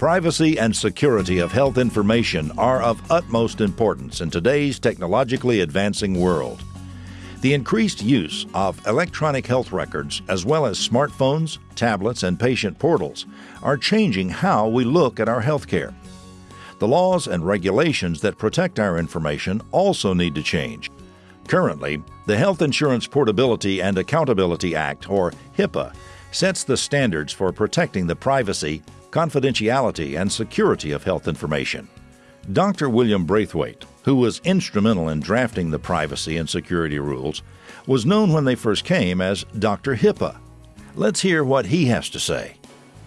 Privacy and security of health information are of utmost importance in today's technologically advancing world. The increased use of electronic health records, as well as smartphones, tablets, and patient portals, are changing how we look at our healthcare. The laws and regulations that protect our information also need to change. Currently, the Health Insurance Portability and Accountability Act, or HIPAA, sets the standards for protecting the privacy, confidentiality, and security of health information. Dr. William Braithwaite, who was instrumental in drafting the privacy and security rules, was known when they first came as Dr. HIPAA. Let's hear what he has to say.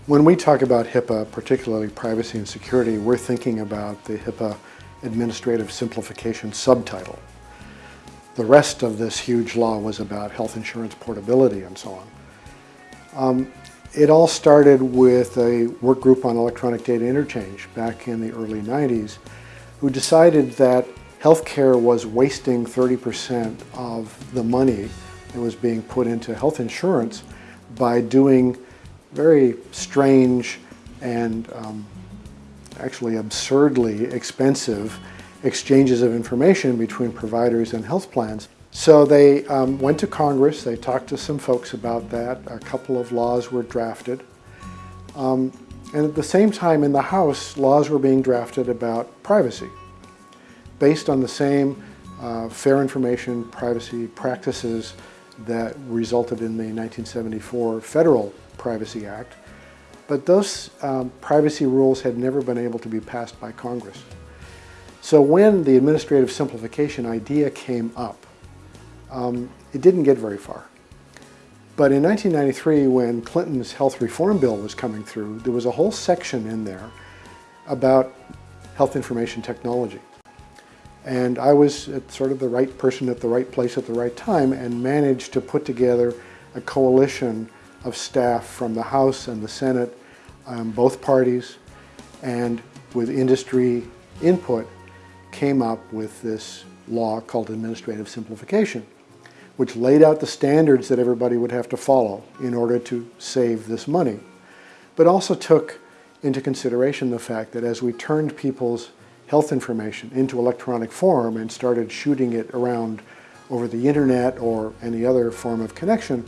When we talk about HIPAA, particularly privacy and security, we're thinking about the HIPAA Administrative Simplification subtitle. The rest of this huge law was about health insurance portability and so on. Um, it all started with a work group on electronic data interchange back in the early 90s who decided that healthcare was wasting 30% of the money that was being put into health insurance by doing very strange and um, actually absurdly expensive exchanges of information between providers and health plans. So they um, went to Congress, they talked to some folks about that, a couple of laws were drafted. Um, and at the same time in the House, laws were being drafted about privacy, based on the same uh, fair information privacy practices that resulted in the 1974 Federal Privacy Act. But those um, privacy rules had never been able to be passed by Congress. So when the administrative simplification idea came up, um, it didn't get very far. But in 1993, when Clinton's health reform bill was coming through, there was a whole section in there about health information technology. And I was sort of the right person at the right place at the right time and managed to put together a coalition of staff from the House and the Senate, um, both parties, and with industry input, came up with this law called administrative simplification which laid out the standards that everybody would have to follow in order to save this money, but also took into consideration the fact that as we turned people's health information into electronic form and started shooting it around over the internet or any other form of connection,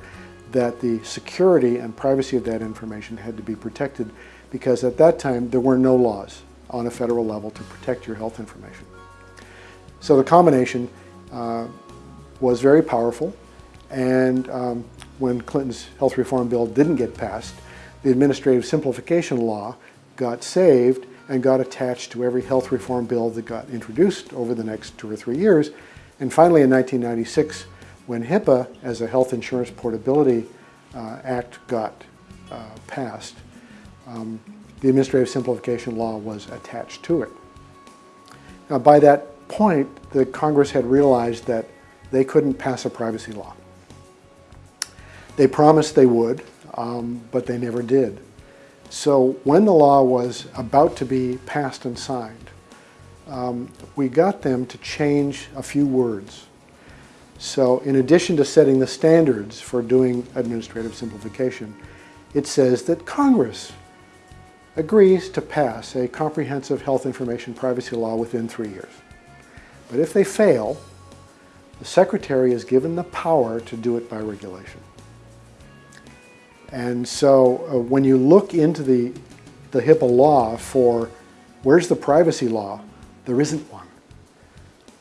that the security and privacy of that information had to be protected because at that time there were no laws on a federal level to protect your health information. So the combination uh, was very powerful. And um, when Clinton's health reform bill didn't get passed, the administrative simplification law got saved and got attached to every health reform bill that got introduced over the next two or three years. And finally in 1996, when HIPAA as a Health Insurance Portability uh, Act got uh, passed, um, the administrative simplification law was attached to it. Now by that point, the Congress had realized that they couldn't pass a privacy law. They promised they would, um, but they never did. So when the law was about to be passed and signed, um, we got them to change a few words. So in addition to setting the standards for doing administrative simplification, it says that Congress agrees to pass a comprehensive health information privacy law within three years. But if they fail, the Secretary is given the power to do it by regulation. And so uh, when you look into the, the HIPAA law for where's the privacy law, there isn't one.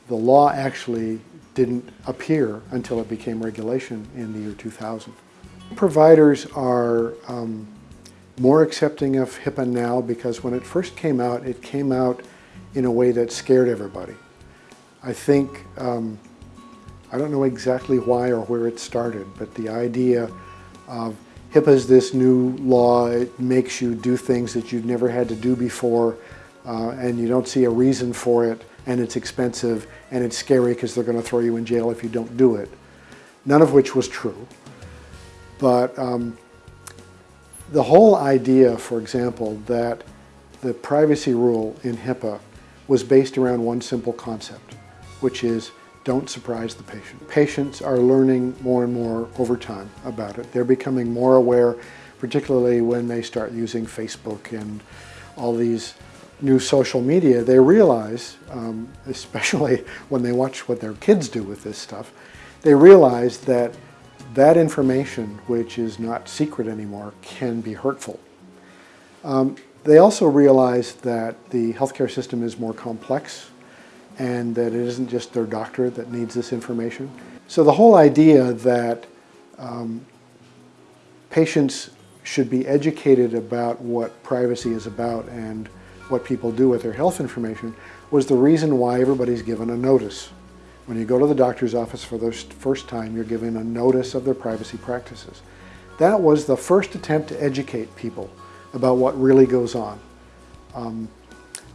The law actually didn't appear until it became regulation in the year 2000. Providers are um, more accepting of HIPAA now because when it first came out, it came out in a way that scared everybody. I think um, I don't know exactly why or where it started, but the idea of HIPAA is this new law, it makes you do things that you've never had to do before, uh, and you don't see a reason for it, and it's expensive, and it's scary because they're going to throw you in jail if you don't do it. None of which was true. But um, the whole idea, for example, that the privacy rule in HIPAA was based around one simple concept, which is don't surprise the patient. Patients are learning more and more over time about it. They're becoming more aware, particularly when they start using Facebook and all these new social media, they realize, um, especially when they watch what their kids do with this stuff, they realize that that information, which is not secret anymore, can be hurtful. Um, they also realize that the healthcare system is more complex and that it isn't just their doctor that needs this information. So the whole idea that um, patients should be educated about what privacy is about and what people do with their health information was the reason why everybody's given a notice. When you go to the doctor's office for the first time, you're given a notice of their privacy practices. That was the first attempt to educate people about what really goes on. Um,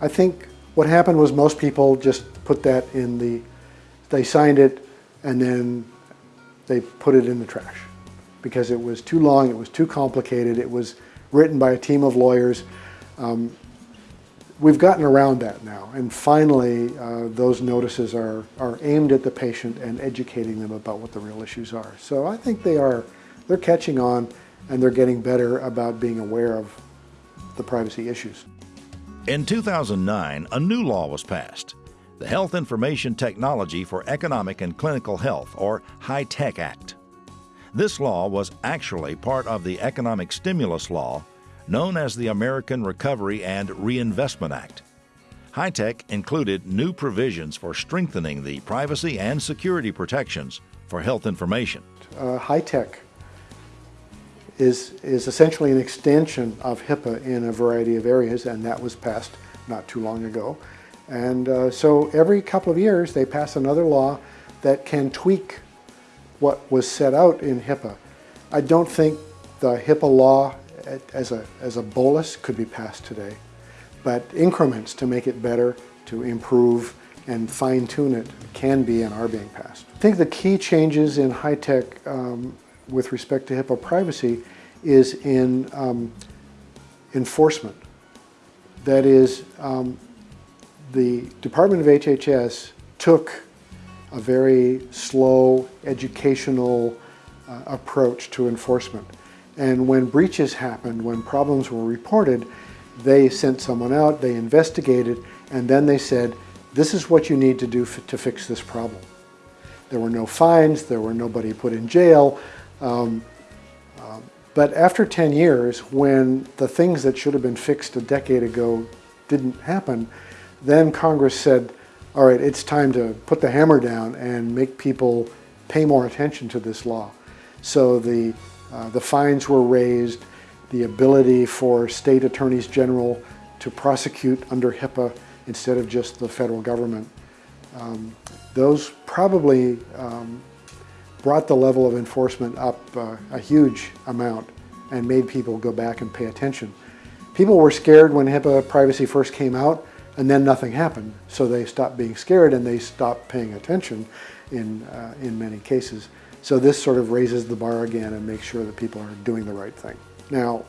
I think what happened was most people just put that in the, they signed it and then they put it in the trash because it was too long, it was too complicated, it was written by a team of lawyers. Um, we've gotten around that now and finally uh, those notices are, are aimed at the patient and educating them about what the real issues are. So I think they are, they're catching on and they're getting better about being aware of the privacy issues. In 2009, a new law was passed, the Health Information Technology for Economic and Clinical Health, or HITECH Act. This law was actually part of the economic stimulus law known as the American Recovery and Reinvestment Act. HITECH included new provisions for strengthening the privacy and security protections for health information. Uh, HITECH is, is essentially an extension of HIPAA in a variety of areas, and that was passed not too long ago. And uh, so every couple of years they pass another law that can tweak what was set out in HIPAA. I don't think the HIPAA law as a, as a bolus could be passed today, but increments to make it better, to improve and fine tune it can be and are being passed. I think the key changes in HITECH um, with respect to HIPAA privacy is in um, enforcement. That is, um, the Department of HHS took a very slow educational uh, approach to enforcement. And when breaches happened, when problems were reported, they sent someone out, they investigated, and then they said, this is what you need to do to fix this problem. There were no fines, there were nobody put in jail, um, um, but after 10 years, when the things that should have been fixed a decade ago didn't happen, then Congress said, all right, it's time to put the hammer down and make people pay more attention to this law. So the, uh, the fines were raised, the ability for state attorneys general to prosecute under HIPAA instead of just the federal government. Um, those probably um, brought the level of enforcement up uh, a huge amount and made people go back and pay attention. People were scared when HIPAA privacy first came out and then nothing happened. So they stopped being scared and they stopped paying attention in, uh, in many cases. So this sort of raises the bar again and makes sure that people are doing the right thing. Now,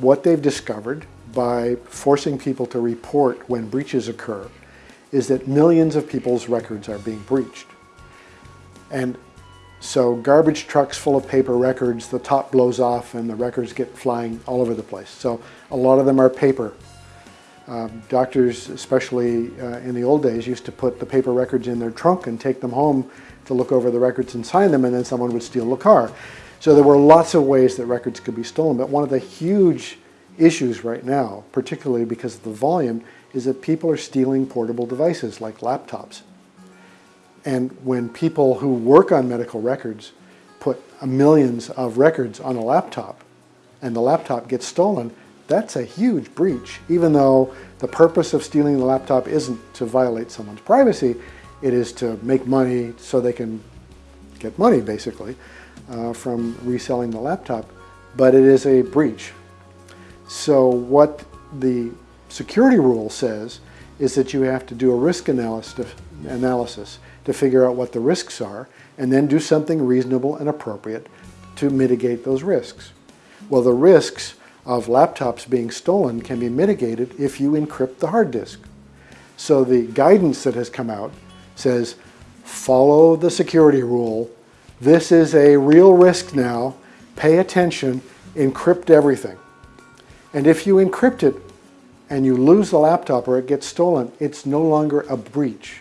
what they've discovered by forcing people to report when breaches occur is that millions of people's records are being breached. And so garbage trucks full of paper records, the top blows off and the records get flying all over the place. So a lot of them are paper. Um, doctors, especially uh, in the old days, used to put the paper records in their trunk and take them home to look over the records and sign them and then someone would steal the car. So there were lots of ways that records could be stolen, but one of the huge issues right now, particularly because of the volume, is that people are stealing portable devices like laptops. And when people who work on medical records put millions of records on a laptop and the laptop gets stolen, that's a huge breach. Even though the purpose of stealing the laptop isn't to violate someone's privacy, it is to make money so they can get money, basically, uh, from reselling the laptop. But it is a breach. So what the security rule says is that you have to do a risk analysis analysis to figure out what the risks are, and then do something reasonable and appropriate to mitigate those risks. Well, the risks of laptops being stolen can be mitigated if you encrypt the hard disk. So the guidance that has come out says, follow the security rule. This is a real risk now. Pay attention, encrypt everything. And if you encrypt it and you lose the laptop or it gets stolen, it's no longer a breach.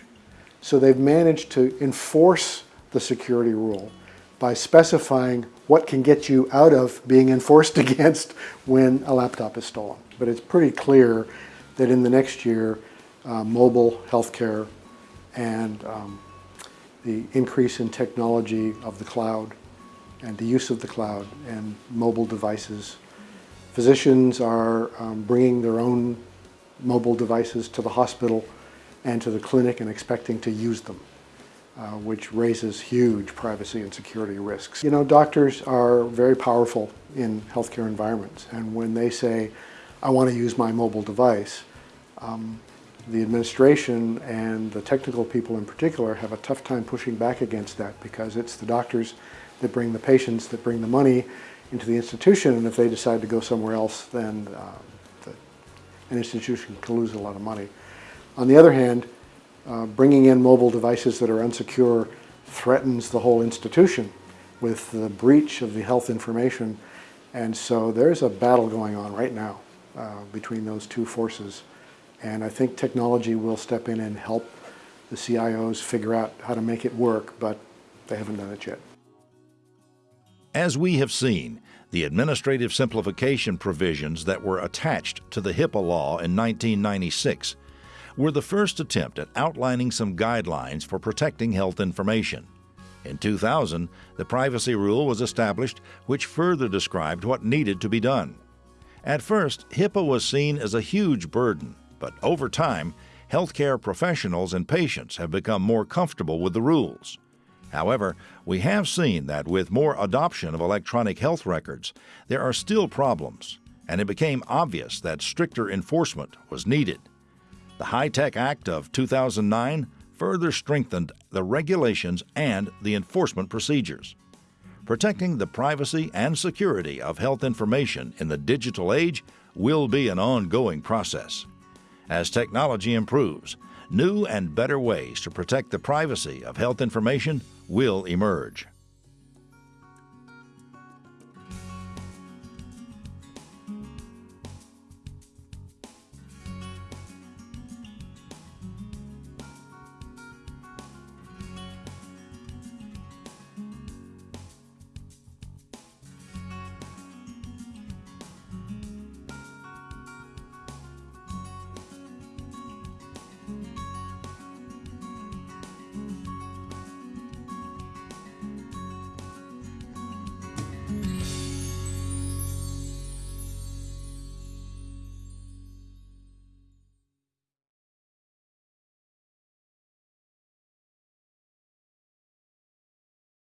So they've managed to enforce the security rule by specifying what can get you out of being enforced against when a laptop is stolen. But it's pretty clear that in the next year, uh, mobile healthcare and um, the increase in technology of the cloud and the use of the cloud and mobile devices. Physicians are um, bringing their own mobile devices to the hospital and to the clinic and expecting to use them, uh, which raises huge privacy and security risks. You know, doctors are very powerful in healthcare environments, and when they say, I want to use my mobile device, um, the administration and the technical people in particular have a tough time pushing back against that because it's the doctors that bring the patients, that bring the money into the institution, and if they decide to go somewhere else, then uh, the, an institution can lose a lot of money. On the other hand, uh, bringing in mobile devices that are unsecure threatens the whole institution with the breach of the health information, and so there's a battle going on right now uh, between those two forces. And I think technology will step in and help the CIOs figure out how to make it work, but they haven't done it yet. As we have seen, the administrative simplification provisions that were attached to the HIPAA law in 1996 were the first attempt at outlining some guidelines for protecting health information. In 2000, the privacy rule was established, which further described what needed to be done. At first, HIPAA was seen as a huge burden but over time, healthcare professionals and patients have become more comfortable with the rules. However, we have seen that with more adoption of electronic health records, there are still problems, and it became obvious that stricter enforcement was needed. The HITECH Act of 2009 further strengthened the regulations and the enforcement procedures. Protecting the privacy and security of health information in the digital age will be an ongoing process. As technology improves, new and better ways to protect the privacy of health information will emerge.